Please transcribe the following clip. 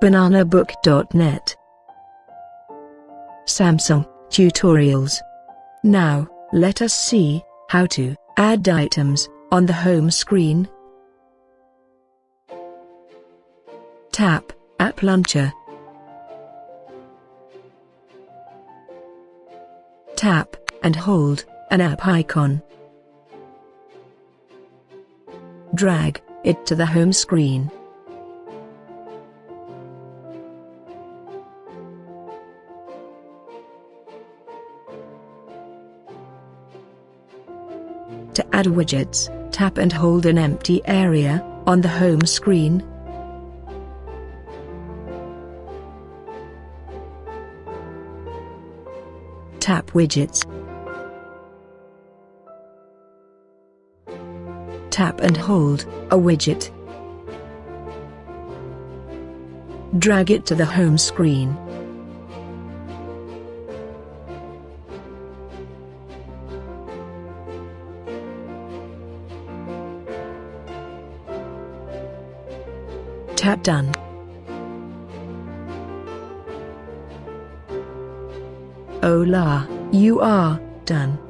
bananabook.net Samsung Tutorials Now, let us see how to add items on the home screen. Tap App Launcher. Tap and hold an app icon. Drag it to the home screen. To add widgets, tap and hold an empty area on the home screen. Tap widgets. Tap and hold a widget. Drag it to the home screen. Tap Done. Hola, you are done.